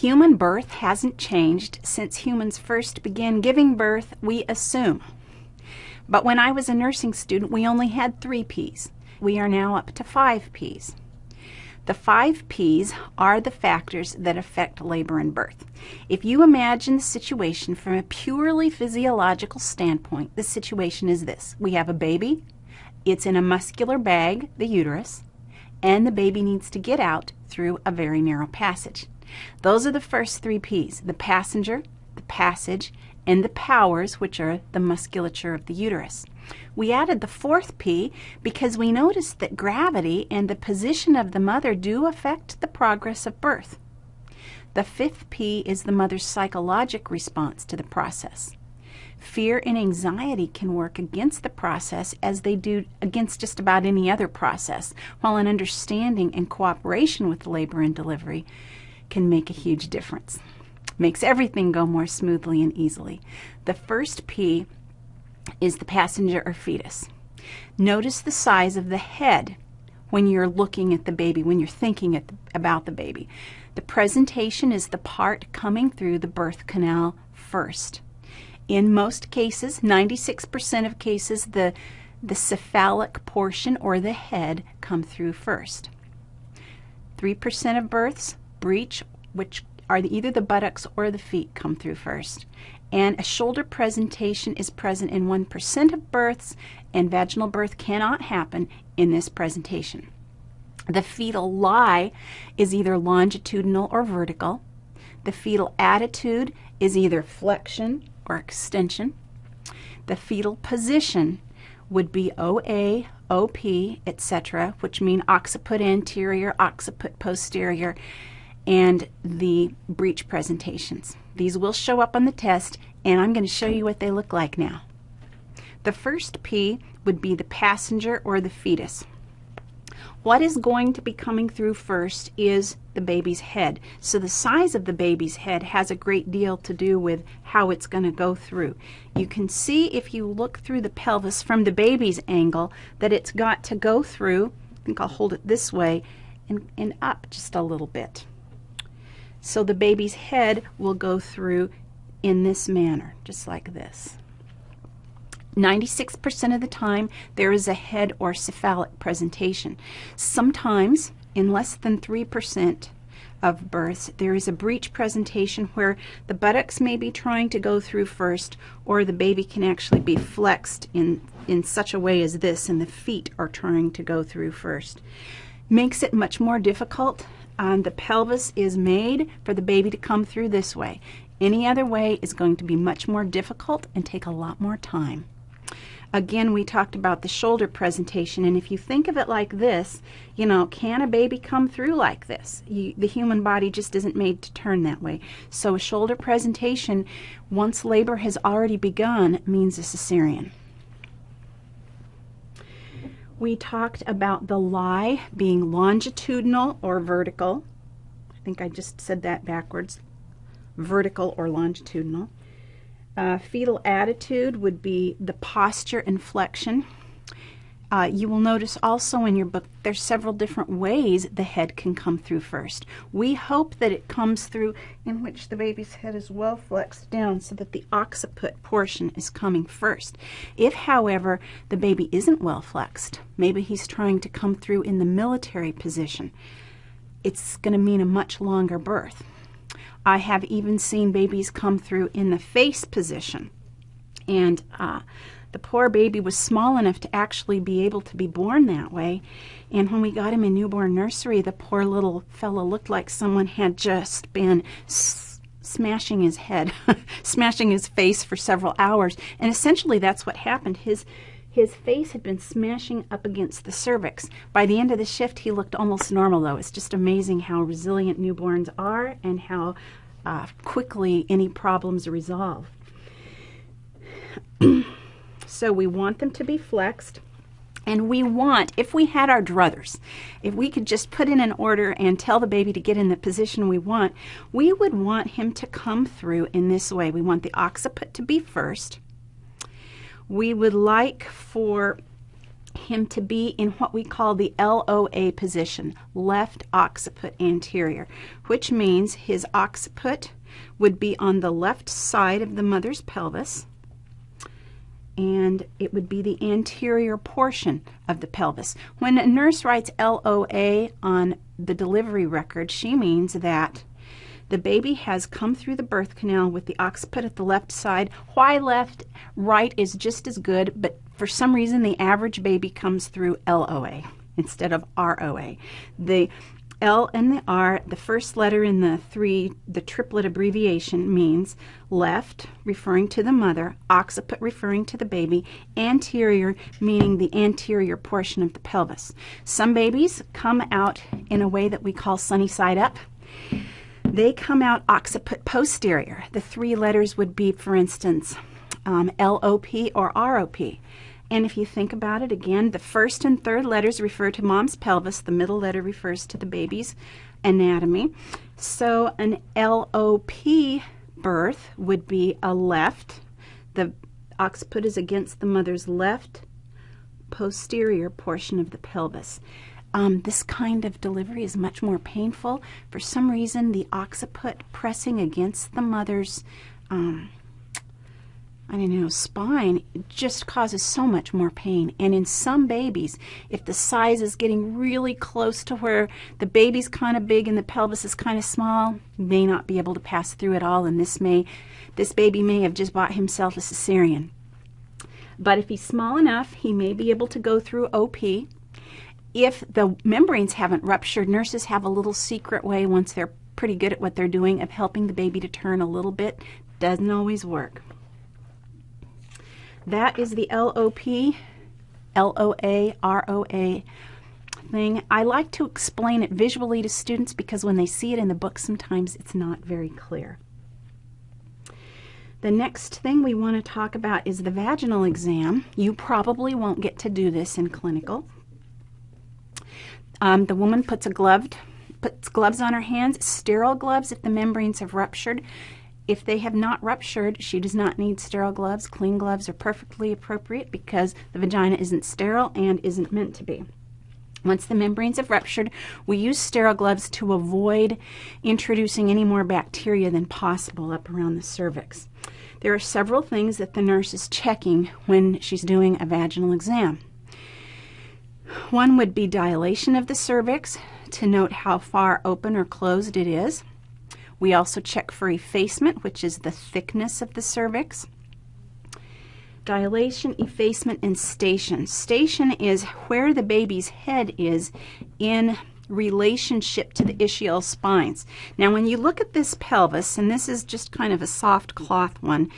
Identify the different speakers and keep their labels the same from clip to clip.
Speaker 1: Human birth hasn't changed since humans first began giving birth, we assume. But when I was a nursing student, we only had three P's. We are now up to five P's. The five P's are the factors that affect labor and birth. If you imagine the situation from a purely physiological standpoint, the situation is this. We have a baby, it's in a muscular bag, the uterus, and the baby needs to get out through a very narrow passage. Those are the first three P's, the passenger, the passage, and the powers, which are the musculature of the uterus. We added the fourth P because we noticed that gravity and the position of the mother do affect the progress of birth. The fifth P is the mother's psychologic response to the process. Fear and anxiety can work against the process as they do against just about any other process, while an understanding and cooperation with labor and delivery can make a huge difference. Makes everything go more smoothly and easily. The first P is the passenger or fetus. Notice the size of the head when you're looking at the baby, when you're thinking the, about the baby. The presentation is the part coming through the birth canal first. In most cases, 96% of cases, the, the cephalic portion or the head come through first. 3% of births breech, which are the, either the buttocks or the feet come through first. And a shoulder presentation is present in 1% of births, and vaginal birth cannot happen in this presentation. The fetal lie is either longitudinal or vertical. The fetal attitude is either flexion or extension. The fetal position would be OA, OP, etc., which mean occiput anterior, occiput posterior, and the breech presentations. These will show up on the test, and I'm going to show you what they look like now. The first P would be the passenger or the fetus. What is going to be coming through first is the baby's head. So the size of the baby's head has a great deal to do with how it's going to go through. You can see if you look through the pelvis from the baby's angle that it's got to go through, I think I'll hold it this way, and, and up just a little bit. So the baby's head will go through in this manner, just like this. 96% of the time, there is a head or cephalic presentation. Sometimes, in less than 3% of births, there is a breech presentation where the buttocks may be trying to go through first, or the baby can actually be flexed in, in such a way as this, and the feet are trying to go through first. Makes it much more difficult. Um, the pelvis is made for the baby to come through this way. Any other way is going to be much more difficult and take a lot more time. Again, we talked about the shoulder presentation, and if you think of it like this, you know, can a baby come through like this? You, the human body just isn't made to turn that way. So a shoulder presentation, once labor has already begun, means a cesarean. We talked about the lie being longitudinal or vertical. I think I just said that backwards. Vertical or longitudinal. Uh, fetal attitude would be the posture and flexion. Uh, you will notice also in your book there's several different ways the head can come through first. We hope that it comes through in which the baby's head is well flexed down so that the occiput portion is coming first. If, however, the baby isn't well flexed, maybe he's trying to come through in the military position, it's going to mean a much longer birth. I have even seen babies come through in the face position. And uh, the poor baby was small enough to actually be able to be born that way. And when we got him in newborn nursery, the poor little fellow looked like someone had just been smashing his head, smashing his face for several hours. And essentially, that's what happened. His his face had been smashing up against the cervix. By the end of the shift, he looked almost normal, though. It's just amazing how resilient newborns are and how uh, quickly any problems resolve. So we want them to be flexed. And we want, if we had our druthers, if we could just put in an order and tell the baby to get in the position we want, we would want him to come through in this way. We want the occiput to be first we would like for him to be in what we call the LOA position, left occiput anterior, which means his occiput would be on the left side of the mother's pelvis and it would be the anterior portion of the pelvis. When a nurse writes LOA on the delivery record, she means that the baby has come through the birth canal with the occiput at the left side. Why left? Right is just as good, but for some reason the average baby comes through LOA instead of ROA. The L and the R, the first letter in the three, the triplet abbreviation means left, referring to the mother, occiput, referring to the baby, anterior, meaning the anterior portion of the pelvis. Some babies come out in a way that we call sunny side up. They come out occiput posterior. The three letters would be, for instance, um, LOP or ROP. And if you think about it again, the first and third letters refer to mom's pelvis, the middle letter refers to the baby's anatomy. So an LOP birth would be a left. The occiput is against the mother's left posterior portion of the pelvis. Um, this kind of delivery is much more painful. For some reason, the occiput pressing against the mother's um, I don't know, spine just causes so much more pain. And in some babies, if the size is getting really close to where the baby's kind of big and the pelvis is kind of small, may not be able to pass through at all. And this may, this baby may have just bought himself a cesarean. But if he's small enough, he may be able to go through OP. If the membranes haven't ruptured, nurses have a little secret way once they're pretty good at what they're doing of helping the baby to turn a little bit. Doesn't always work. That is the LOP, thing. I like to explain it visually to students because when they see it in the book, sometimes it's not very clear. The next thing we want to talk about is the vaginal exam. You probably won't get to do this in clinical. Um, the woman puts a gloved, puts gloves on her hands, sterile gloves if the membranes have ruptured. If they have not ruptured, she does not need sterile gloves. Clean gloves are perfectly appropriate because the vagina isn't sterile and isn't meant to be. Once the membranes have ruptured, we use sterile gloves to avoid introducing any more bacteria than possible up around the cervix. There are several things that the nurse is checking when she's doing a vaginal exam. One would be dilation of the cervix to note how far open or closed it is. We also check for effacement, which is the thickness of the cervix. Dilation, effacement, and station. Station is where the baby's head is in relationship to the ischial spines. Now, when you look at this pelvis, and this is just kind of a soft cloth one,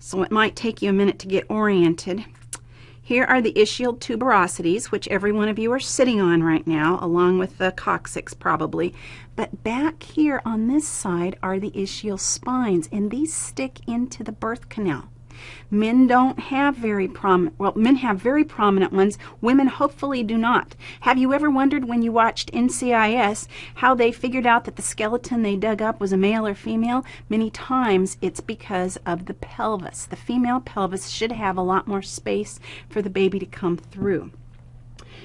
Speaker 1: so it might take you a minute to get oriented. Here are the ischial tuberosities, which every one of you are sitting on right now, along with the coccyx probably. But back here on this side are the ischial spines, and these stick into the birth canal. Men don't have very prominent, well, men have very prominent ones. Women hopefully do not. Have you ever wondered when you watched NCIS how they figured out that the skeleton they dug up was a male or female? Many times it's because of the pelvis. The female pelvis should have a lot more space for the baby to come through.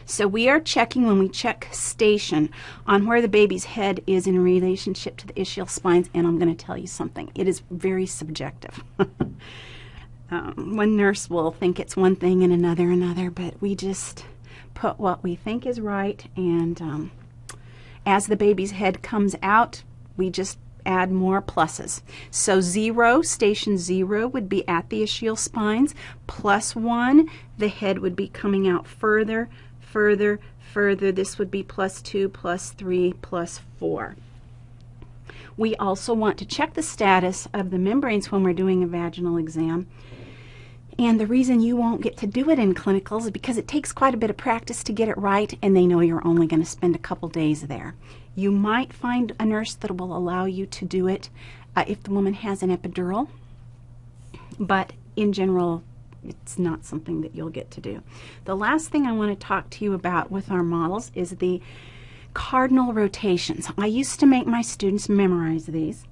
Speaker 1: So we are checking when we check station on where the baby's head is in relationship to the ischial spines, and I'm going to tell you something. It is very subjective. Um, one nurse will think it's one thing and another another, but we just put what we think is right. And um, as the baby's head comes out, we just add more pluses. So zero, station zero would be at the ischial spines. Plus one, the head would be coming out further, further, further. This would be plus two, plus three, plus four. We also want to check the status of the membranes when we're doing a vaginal exam. And the reason you won't get to do it in clinicals is because it takes quite a bit of practice to get it right, and they know you're only going to spend a couple days there. You might find a nurse that will allow you to do it uh, if the woman has an epidural, but in general, it's not something that you'll get to do. The last thing I want to talk to you about with our models is the cardinal rotations. I used to make my students memorize these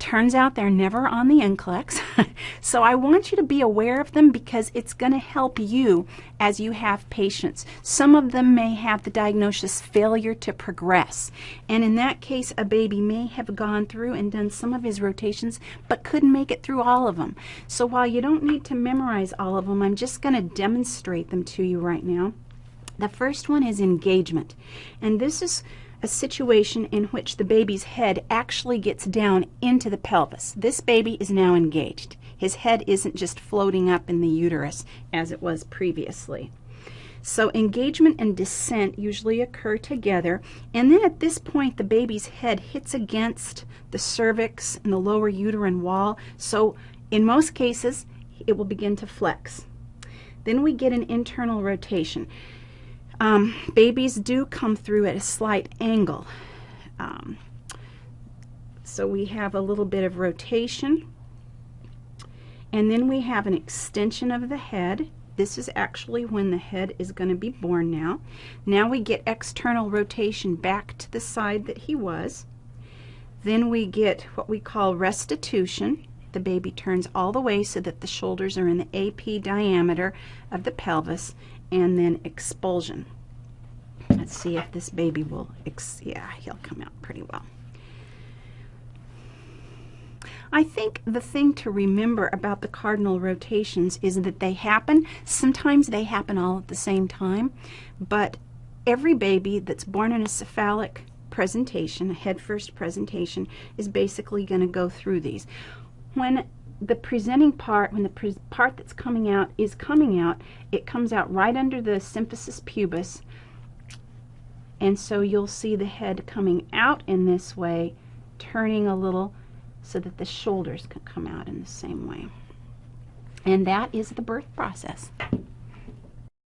Speaker 1: Turns out they're never on the NCLEX. so I want you to be aware of them because it's going to help you as you have patients. Some of them may have the diagnosis failure to progress. And in that case, a baby may have gone through and done some of his rotations but couldn't make it through all of them. So while you don't need to memorize all of them, I'm just going to demonstrate them to you right now. The first one is engagement. And this is a situation in which the baby's head actually gets down into the pelvis. This baby is now engaged. His head isn't just floating up in the uterus as it was previously. So engagement and descent usually occur together. And then at this point, the baby's head hits against the cervix and the lower uterine wall. So in most cases, it will begin to flex. Then we get an internal rotation. Um, babies do come through at a slight angle. Um, so we have a little bit of rotation. And then we have an extension of the head. This is actually when the head is going to be born now. Now we get external rotation back to the side that he was. Then we get what we call restitution. The baby turns all the way so that the shoulders are in the AP diameter of the pelvis and then expulsion. Let's see if this baby will, yeah, he'll come out pretty well. I think the thing to remember about the cardinal rotations is that they happen. Sometimes they happen all at the same time, but every baby that's born in a cephalic presentation, a head first presentation, is basically going to go through these. When the presenting part, when the part that's coming out is coming out, it comes out right under the symphysis pubis, and so you'll see the head coming out in this way, turning a little so that the shoulders can come out in the same way. And that is the birth process.